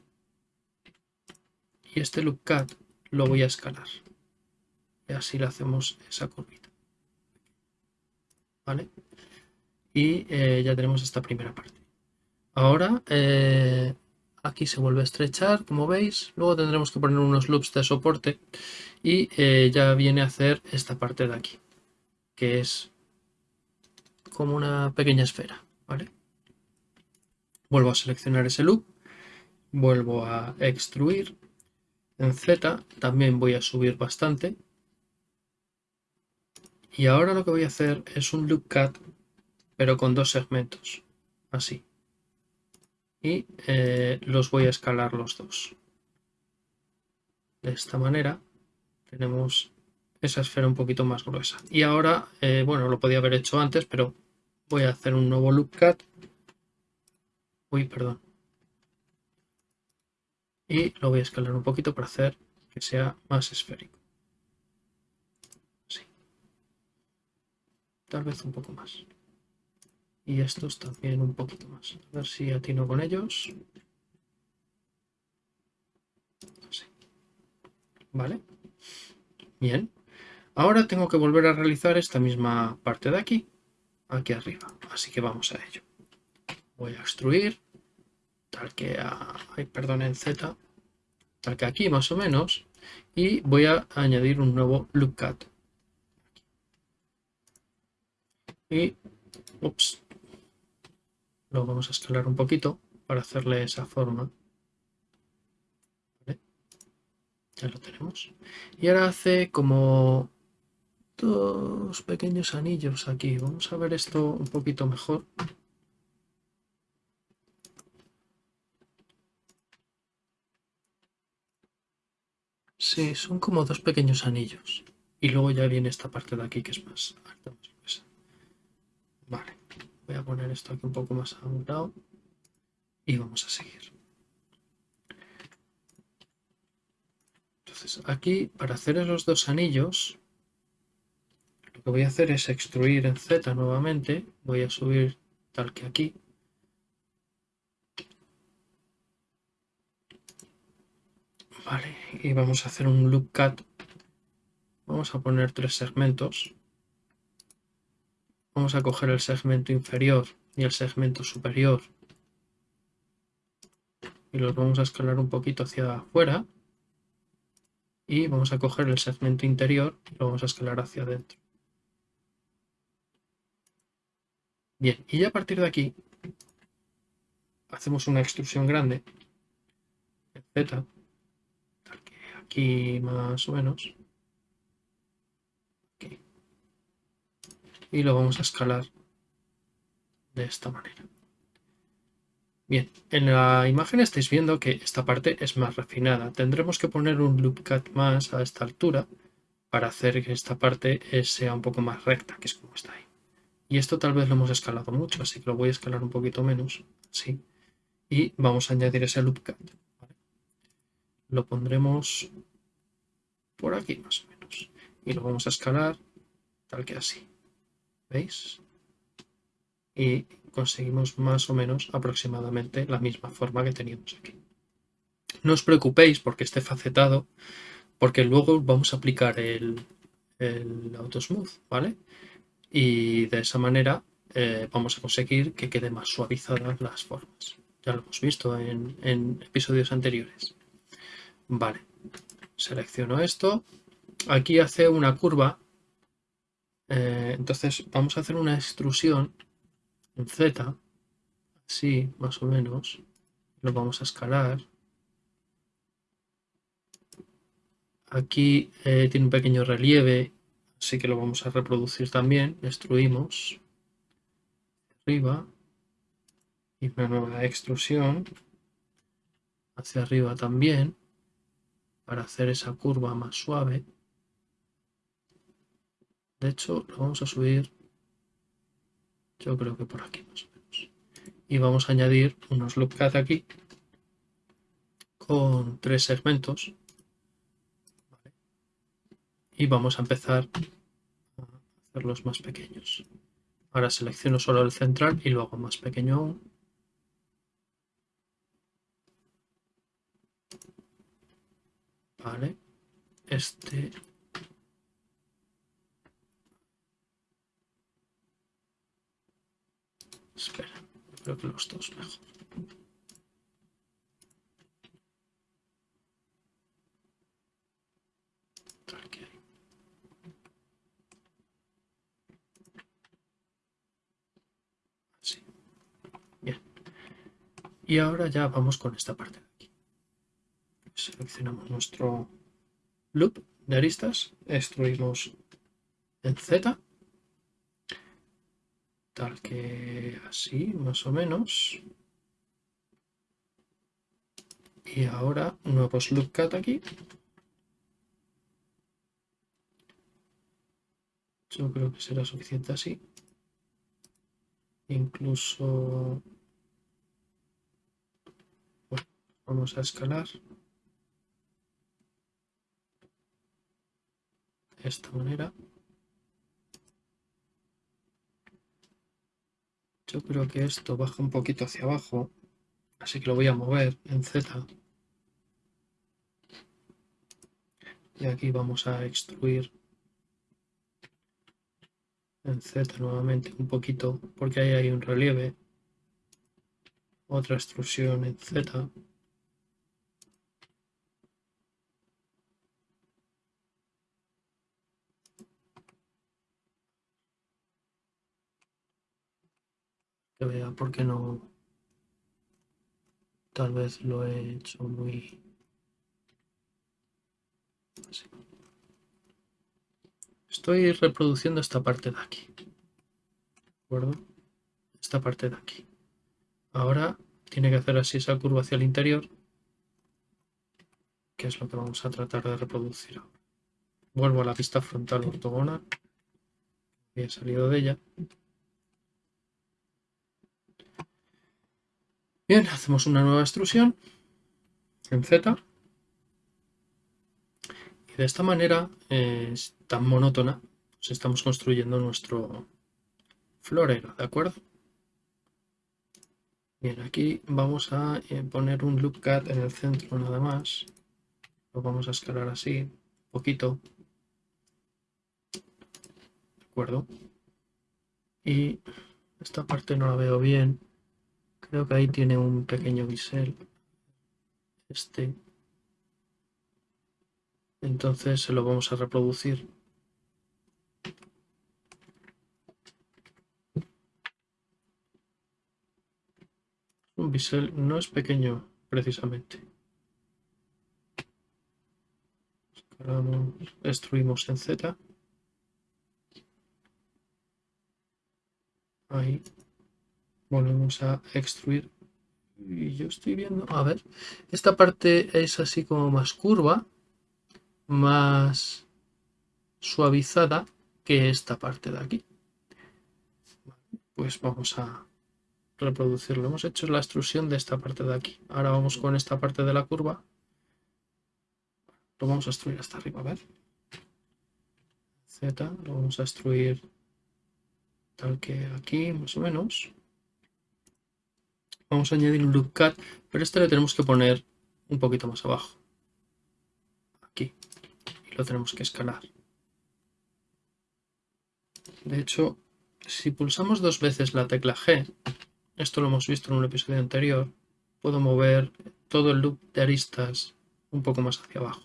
y este loop cut lo voy a escalar y así le hacemos esa curvita ¿vale? y eh, ya tenemos esta primera parte ahora eh, aquí se vuelve a estrechar como veis luego tendremos que poner unos loops de soporte y eh, ya viene a hacer esta parte de aquí que es como una pequeña esfera ¿vale? Vuelvo a seleccionar ese loop, vuelvo a extruir. En Z también voy a subir bastante. Y ahora lo que voy a hacer es un loop cut, pero con dos segmentos, así. Y eh, los voy a escalar los dos. De esta manera tenemos esa esfera un poquito más gruesa. Y ahora, eh, bueno, lo podía haber hecho antes, pero voy a hacer un nuevo loop cut Uy, perdón. Y lo voy a escalar un poquito para hacer que sea más esférico. Sí. Tal vez un poco más. Y estos también un poquito más. A ver si atino con ellos. Así. Vale. Bien. Ahora tengo que volver a realizar esta misma parte de aquí, aquí arriba. Así que vamos a ello. Voy a extruir tal que a, perdón, en Z, tal que aquí más o menos, y voy a añadir un nuevo loop cut. Y, ups, lo vamos a escalar un poquito para hacerle esa forma. Ya lo tenemos. Y ahora hace como dos pequeños anillos aquí. Vamos a ver esto un poquito mejor. Son como dos pequeños anillos. Y luego ya viene esta parte de aquí que es más alta. Vale, voy a poner esto aquí un poco más a un lado y vamos a seguir. Entonces aquí para hacer esos dos anillos lo que voy a hacer es extruir en Z nuevamente. Voy a subir tal que aquí. Vale, y vamos a hacer un loop cut. Vamos a poner tres segmentos. Vamos a coger el segmento inferior y el segmento superior. Y los vamos a escalar un poquito hacia afuera. Y vamos a coger el segmento interior y lo vamos a escalar hacia adentro. Bien, y ya a partir de aquí hacemos una extrusión grande Z aquí más o menos. Y lo vamos a escalar de esta manera. Bien, en la imagen estáis viendo que esta parte es más refinada. Tendremos que poner un loop cut más a esta altura para hacer que esta parte sea un poco más recta, que es como está ahí. Y esto tal vez lo hemos escalado mucho, así que lo voy a escalar un poquito menos, así. Y vamos a añadir ese loop cut lo pondremos por aquí más o menos. Y lo vamos a escalar tal que así. ¿Veis? Y conseguimos más o menos aproximadamente la misma forma que teníamos aquí. No os preocupéis porque esté facetado, porque luego vamos a aplicar el, el Autosmooth, ¿vale? Y de esa manera eh, vamos a conseguir que quede más suavizadas las formas. Ya lo hemos visto en episodios anteriores. Vale, selecciono esto. Aquí hace una curva. Eh, entonces vamos a hacer una extrusión en Z. Así, más o menos. Lo vamos a escalar. Aquí eh, tiene un pequeño relieve, así que lo vamos a reproducir también. Destruimos. Arriba. Y una nueva extrusión. Hacia arriba también para hacer esa curva más suave. De hecho, lo vamos a subir, yo creo que por aquí más o menos. Y vamos a añadir unos loop cut aquí con tres segmentos. Y vamos a empezar a hacerlos más pequeños. Ahora selecciono solo el central y lo hago más pequeño aún. Vale. Este... Espera, creo que los dos mejor. Bien. Y ahora ya vamos con esta parte seleccionamos nuestro loop de aristas, extruimos en Z, tal que así, más o menos. Y ahora nuevos loop cut aquí. Yo creo que será suficiente así. Incluso... vamos a escalar. Esta manera. Yo creo que esto baja un poquito hacia abajo, así que lo voy a mover en Z. Y aquí vamos a extruir en Z nuevamente un poquito, porque ahí hay un relieve. Otra extrusión en Z. que vea porque no tal vez lo he hecho muy estoy reproduciendo esta parte de aquí ¿de acuerdo? esta parte de aquí ahora tiene que hacer así esa curva hacia el interior que es lo que vamos a tratar de reproducir. Vuelvo a la vista frontal ortogonal. He salido de ella. Bien, hacemos una nueva extrusión en Z. Y de esta manera es tan monótona, pues estamos construyendo nuestro florero, ¿de acuerdo? Bien, aquí vamos a eh, poner un loop cut en el centro nada más. Lo vamos a escalar así, un poquito. ¿De acuerdo? Y esta parte no la veo bien. Creo que ahí tiene un pequeño bisel. Este. Entonces se lo vamos a reproducir. Un bisel no es pequeño precisamente. Escalamos, destruimos en Z. Ahí volvemos a extruir y yo estoy viendo, a ver, esta parte es así como más curva, más suavizada que esta parte de aquí. Pues vamos a reproducirlo. Hemos hecho la extrusión de esta parte de aquí. Ahora vamos con esta parte de la curva. Lo vamos a extruir hasta arriba, a ver. Z, lo vamos a extruir tal que aquí, más o menos vamos a añadir un loop cut, pero este le tenemos que poner un poquito más abajo. Aquí. Y lo tenemos que escalar. De hecho, si pulsamos dos veces la tecla G, esto lo hemos visto en un episodio anterior, puedo mover todo el loop de aristas un poco más hacia abajo.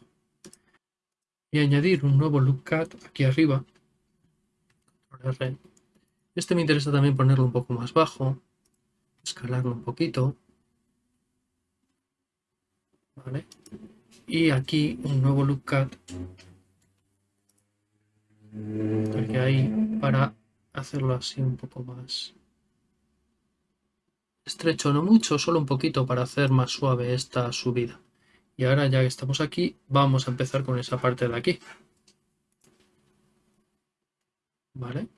Y añadir un nuevo loop cut aquí arriba. Este me interesa también ponerlo un poco más bajo escalarlo un poquito. ¿Vale? Y aquí un nuevo loop cut. Que hay para hacerlo así un poco más estrecho, no mucho, solo un poquito para hacer más suave esta subida. Y ahora ya que estamos aquí, vamos a empezar con esa parte de aquí. ¿Vale?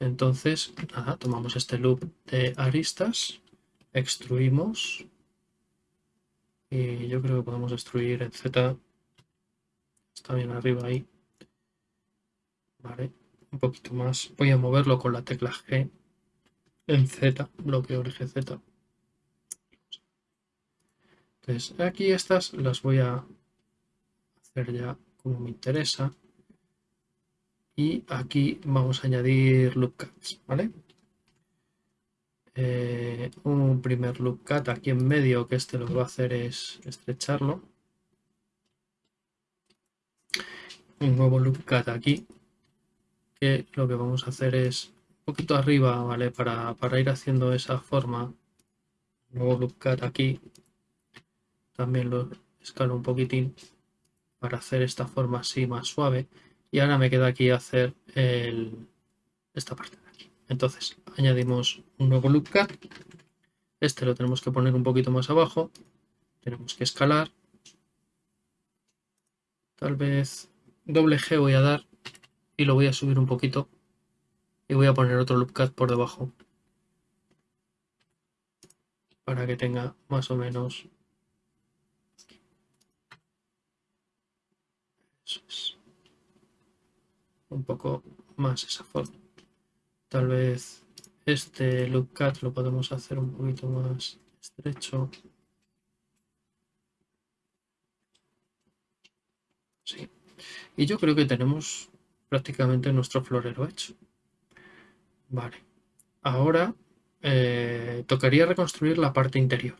Entonces, nada, tomamos este loop de aristas, extruimos y yo creo que podemos extruir en Z. Está bien arriba ahí. Vale, un poquito más. Voy a moverlo con la tecla G en Z, bloqueo eje Z. Entonces, aquí estas las voy a hacer ya como me interesa y aquí vamos a añadir loop cuts, ¿vale? Eh, un primer loop cut aquí en medio que este lo que va a hacer es estrecharlo. Un nuevo loop cut aquí que lo que vamos a hacer es un poquito arriba, ¿vale? Para, para ir haciendo esa forma. Nuevo loop cut aquí. También lo escalo un poquitín para hacer esta forma así más suave y ahora me queda aquí hacer esta parte de aquí. Entonces añadimos un nuevo loop cut. Este lo tenemos que poner un poquito más abajo. Tenemos que escalar. Tal vez doble G voy a dar y lo voy a subir un poquito. Y voy a poner otro loop cut por debajo. Para que tenga más o menos... Eso es un poco más esa forma. Tal vez este loop cut lo podemos hacer un poquito más estrecho. Sí. Y yo creo que tenemos prácticamente nuestro florero hecho. Vale. Ahora eh, tocaría reconstruir la parte interior.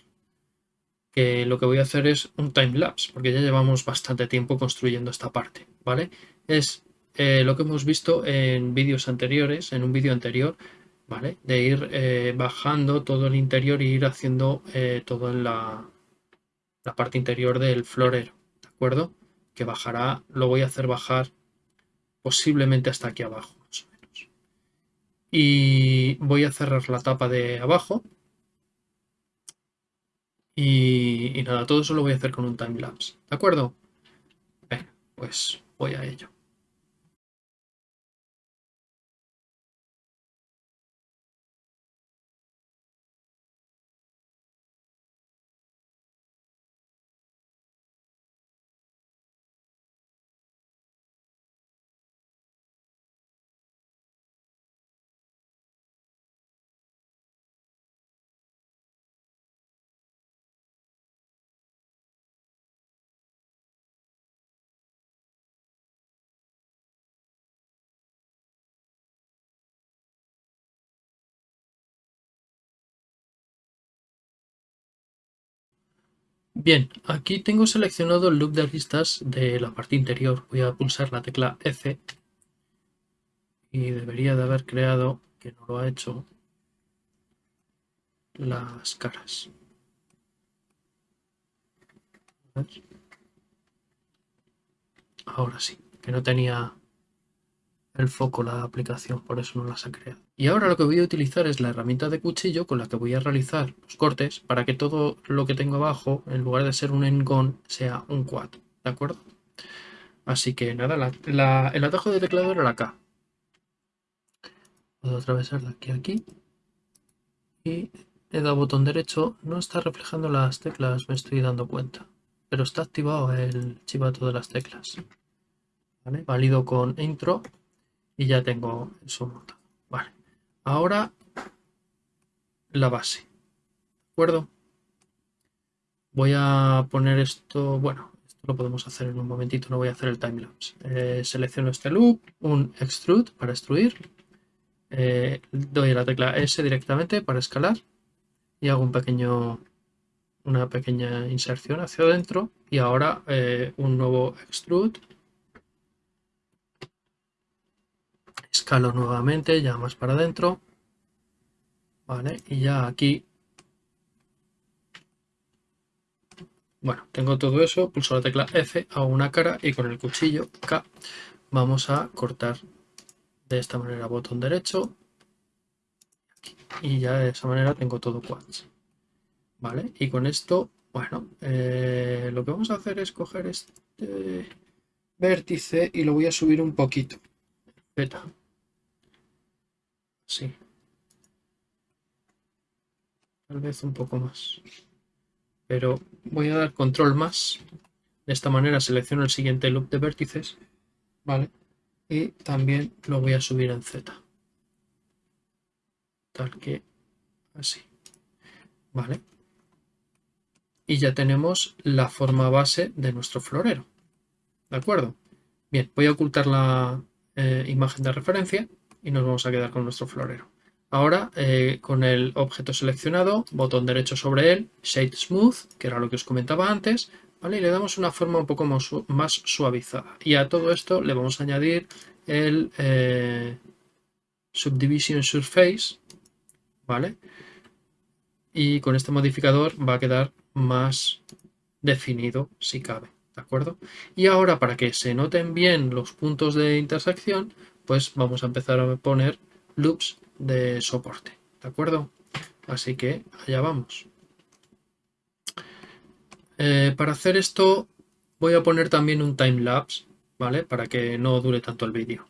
Que lo que voy a hacer es un time lapse, porque ya llevamos bastante tiempo construyendo esta parte. ¿Vale? Es eh, lo que hemos visto en vídeos anteriores, en un vídeo anterior, ¿vale? De ir eh, bajando todo el interior y ir haciendo eh, todo en la, la parte interior del florero, ¿de acuerdo? Que bajará, lo voy a hacer bajar posiblemente hasta aquí abajo, más o menos. Y voy a cerrar la tapa de abajo. Y, y nada, todo eso lo voy a hacer con un timelapse. ¿De acuerdo? Venga, pues voy a ello. Bien, aquí tengo seleccionado el loop de listas de la parte interior. Voy a pulsar la tecla F y debería de haber creado, que no lo ha hecho, las caras. Ahora sí, que no tenía el foco la aplicación, por eso no las ha creado. Y ahora lo que voy a utilizar es la herramienta de cuchillo con la que voy a realizar los cortes para que todo lo que tengo abajo, en lugar de ser un engon, sea un quad, ¿de acuerdo? Así que nada, el atajo de teclado era la K. Puedo atravesar de aquí a aquí. Y he dado botón derecho, no está reflejando las teclas, me estoy dando cuenta. Pero está activado el chivato de las teclas. ¿Vale? Válido con intro y ya tengo eso montado. Ahora la base. ¿De acuerdo? Voy a poner esto, bueno, esto lo podemos hacer en un momentito, no voy a hacer el timelapse. Eh, selecciono este loop, un extrude para extruir. Eh, doy la tecla S directamente para escalar y hago un pequeño, una pequeña inserción hacia adentro y ahora eh, un nuevo extrude escalo nuevamente, ya más para adentro. Vale, y ya aquí... Bueno, tengo todo eso, pulso la tecla F, hago una cara y con el cuchillo K vamos a cortar de esta manera botón derecho y ya de esa manera tengo todo quads. Vale, y con esto, bueno, eh, lo que vamos a hacer es coger este vértice y lo voy a subir un poquito. Beta. Sí. Tal vez un poco más. Pero voy a dar control más. De esta manera selecciono el siguiente loop de vértices. ¿Vale? Y también lo voy a subir en Z. Tal que así. ¿Vale? Y ya tenemos la forma base de nuestro florero. ¿De acuerdo? Bien, voy a ocultar la eh, imagen de referencia y nos vamos a quedar con nuestro florero. Ahora, eh, con el objeto seleccionado, botón derecho sobre él, Shade Smooth, que era lo que os comentaba antes, ¿vale? y le damos una forma un poco más, suavizada. Y a todo esto le vamos a añadir el eh, Subdivision Surface, ¿vale? Y con este modificador va a quedar más definido si cabe, ¿de acuerdo? Y ahora para que se noten bien los puntos de intersección, pues vamos a empezar a poner loops de soporte, ¿de acuerdo? Así que allá vamos. Eh, para hacer esto voy a poner también un time lapse, ¿vale? Para que no dure tanto el vídeo.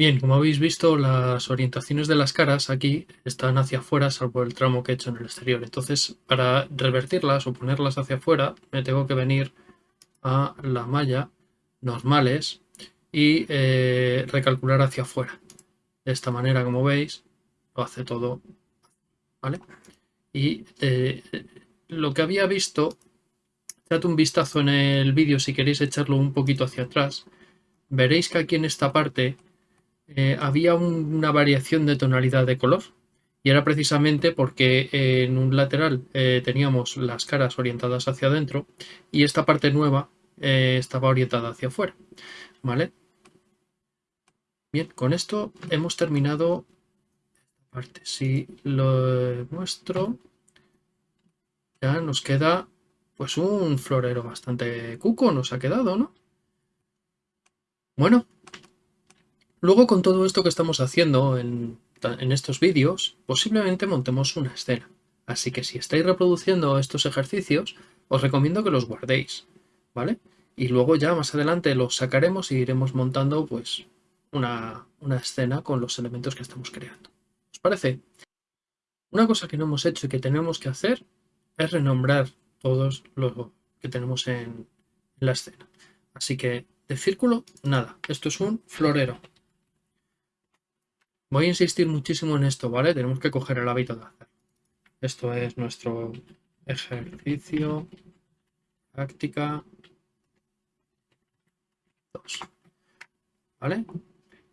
Bien, como habéis visto, las orientaciones de las caras aquí están hacia afuera, salvo el tramo que he hecho en el exterior. Entonces, para revertirlas o ponerlas hacia afuera, me tengo que venir a la malla normales y eh, recalcular hacia afuera. De esta manera, como veis, lo hace todo. ¿Vale? Y eh, lo que había visto, date un vistazo en el vídeo si queréis echarlo un poquito hacia atrás. Veréis que aquí en esta parte eh, había una variación de tonalidad de color y era precisamente porque en un lateral eh, teníamos las caras orientadas hacia adentro y esta parte nueva eh, estaba orientada hacia afuera. ¿Vale? Bien, con esto hemos terminado esta parte. Si lo muestro, ya nos queda pues un florero bastante cuco nos ha quedado, ¿no? Bueno, Luego con todo esto que estamos haciendo en, estos vídeos, posiblemente montemos una escena. Así que si estáis reproduciendo estos ejercicios, os recomiendo que los guardéis, ¿vale? Y luego ya más adelante los sacaremos y iremos montando pues una, una escena con los elementos que estamos creando. ¿Os parece? Una cosa que no hemos hecho y que tenemos que hacer es renombrar todos los que tenemos en la escena. Así que de círculo, nada. Esto es un florero. Voy a insistir muchísimo en esto, ¿vale? Tenemos que coger el hábito de hacer. Esto es nuestro ejercicio, práctica 2. ¿Vale?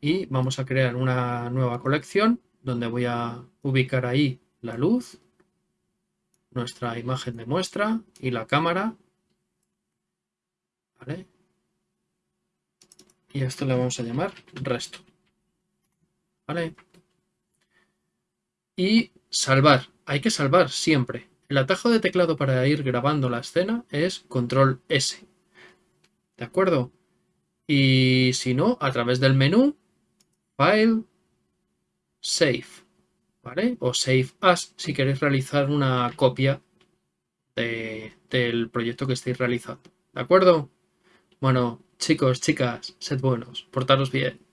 Y vamos a crear una nueva colección donde voy a ubicar ahí la luz, nuestra imagen de muestra y la cámara. ¿Vale? Y a esto le vamos a llamar resto. ¿Vale? Y salvar. Hay que salvar siempre. El atajo de teclado para ir grabando la escena es control S. ¿De acuerdo? Y si no, a través del menú, File, Save. ¿Vale? O Save As si queréis realizar una copia del proyecto que estéis realizando. ¿De acuerdo? Bueno, chicos, chicas, sed buenos, portaros bien.